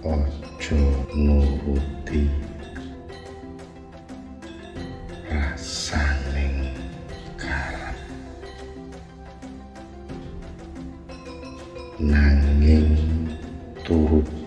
ojo nuruti rasaning karep nanging turut